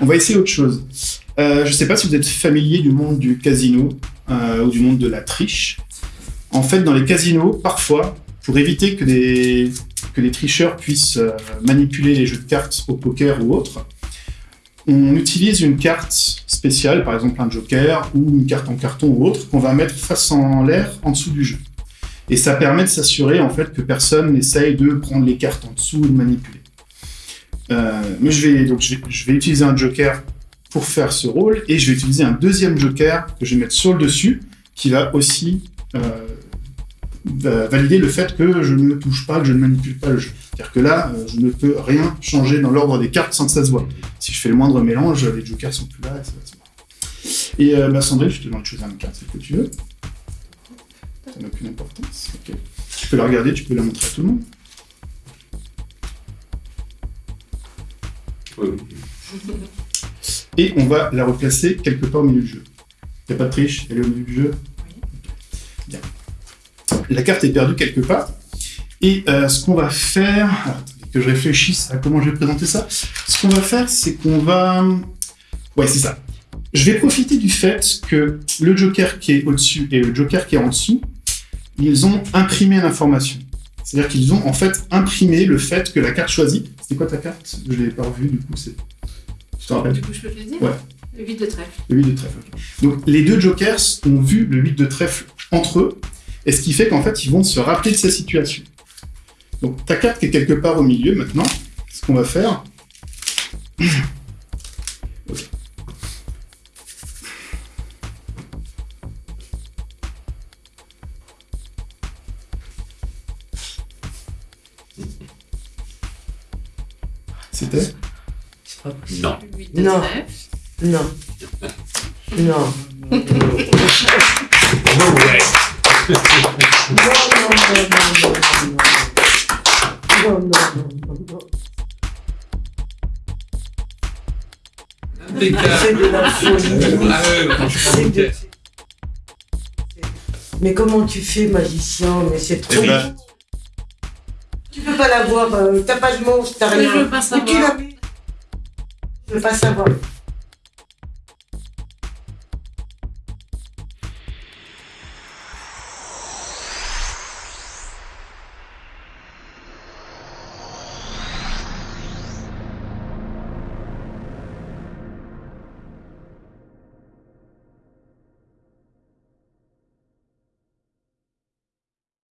on va essayer autre chose. Euh, je ne sais pas si vous êtes familier du monde du casino euh, ou du monde de la triche. En fait, dans les casinos, parfois, pour éviter que que les tricheurs puissent euh, manipuler les jeux de cartes au poker ou autre, on utilise une carte spéciale, par exemple un joker ou une carte en carton ou autre, qu'on va mettre face en l'air en dessous du jeu. Et ça permet de s'assurer en fait que personne n'essaye de prendre les cartes en dessous ou de manipuler. Euh, je vais donc je utiliser un joker pour faire ce rôle et je vais utiliser un deuxième joker que je vais mettre sur le dessus qui va aussi euh, va valider le fait que je ne touche pas, que je ne manipule pas le jeu. C'est-à-dire que là, euh, je ne peux rien changer dans l'ordre des cartes sans que ça se voit. Si je fais le moindre mélange, les jokers sont plus là et ça va se voir. Et euh, bah, Sandrine, je te demande de choisir une carte, c'est ce que tu veux. Ça n'a aucune importance. Tu peux la regarder, tu peux la montrer à tout le monde. Oui. Et on va la replacer quelque part au milieu du jeu. Il n'y a pas de triche, elle est au milieu du jeu. Bien. La carte est perdue quelque part. Et euh, ce qu'on va faire, alors, que je réfléchisse à comment je vais présenter ça. Ce qu'on va faire, c'est qu'on va. Ouais, c'est ça. Je vais profiter du fait que le joker qui est au-dessus et le joker qui est en dessous, ils ont imprimé l'information. C'est-à-dire qu'ils ont en fait imprimé le fait que la carte choisie. C'est quoi ta carte? Je l'ai pas revue, du coup, c'est. Tu te rappelles? Du coup, je peux te le dire? Ouais. Le 8 de trèfle. Le 8 de trèfle. ok. Donc les deux jokers ont vu le 8 de trèfle entre eux, et ce qui fait qu'en fait ils vont se rappeler de sa situation. Donc ta carte qui est quelque part au milieu maintenant, ce qu'on va faire. C'était C'est pas possible. Non. Le 8 de Non. Non. Non. Non, non, non, non, non, non. Non, non, non, non, non. C'est de la folie. Ah ouais, C'est de- Mais comment tu fais, magicien Mais c'est trop. Eh ben, peux pas l'avoir, euh, t'as pas de monstre, t'as Mais je rien. veux pas tu savoir. l'as mis Je veux pas savoir.